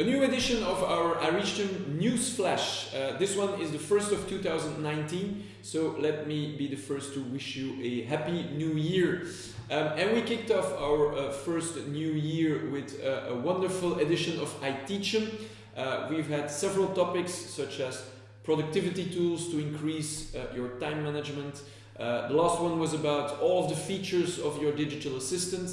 A new edition of our iReachm News Flash. Uh, this one is the first of 2019, so let me be the first to wish you a happy new year. Um, and we kicked off our uh, first new year with uh, a wonderful edition of iTeachm. Uh, we've had several topics such as productivity tools to increase uh, your time management. Uh, the last one was about all of the features of your digital assistant.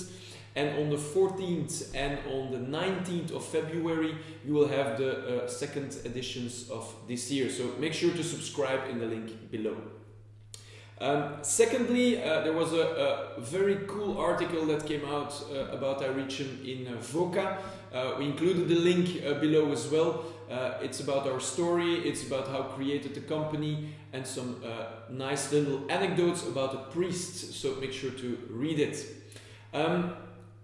And on the 14th and on the 19th of February, you will have the uh, second editions of this year. So make sure to subscribe in the link below. Um, secondly, uh, there was a, a, very cool article that came out uh, about iReachm in uh, VOCA. Uh, we included the link uh, below as well. Uh, it's about our story, it's about how created the company and some nice little anecdotes about a priest, so make sure to read it. Um,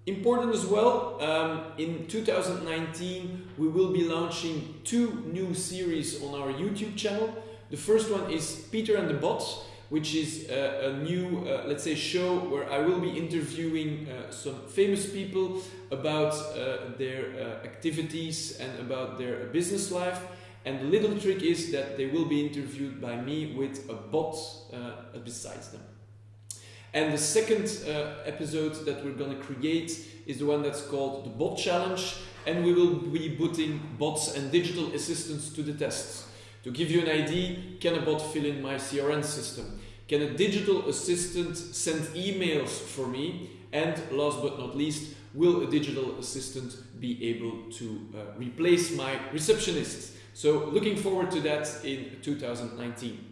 Important as well, um, in 2019 we will be launching two new series on our YouTube channel. The first one is Peter and the Bots, which is uh, a new, uh, let's say, show where I will be interviewing uh, some famous people about uh, their uh, activities and about their business life. And the little trick is that they will be interviewed by me with a bot besides them. And the second uh, episode that we're going to create is the one that's called the Bot Challenge. And we will be putting bots and digital assistants to the test. To give you an idea, can a bot fill in my CRM system? Can a digital assistant send emails for me? And last but not least, will a digital assistant be able to uh, replace my receptionist? So looking forward to that in 2019.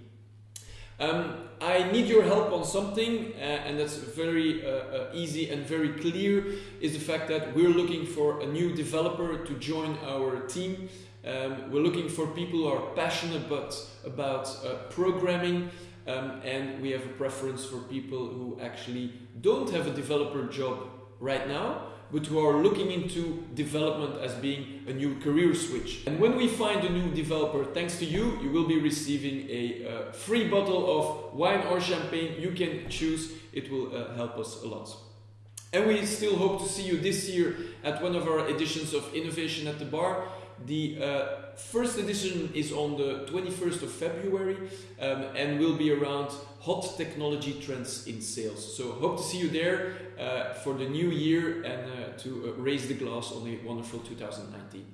Um, I need your help on something, uh, and that's very uh, uh, easy and very clear, is the fact that we're looking for a new developer to join our team. Um, we're looking for people who are passionate about, about uh, programming, um, and we have a preference for people who actually don't have a developer job right now, but who are looking into development as being a new career switch. And when we find a new developer, thanks to you, you will be receiving a uh, free bottle of wine or champagne. You can choose, it will uh, help us a lot. And we still hope to see you this year at one of our editions of Innovation at the Bar. The uh, first edition is on the 21st of February um, and will be around hot technology trends in sales. So hope to see you there uh, for the new year and uh, to uh, raise the glass on a wonderful 2019.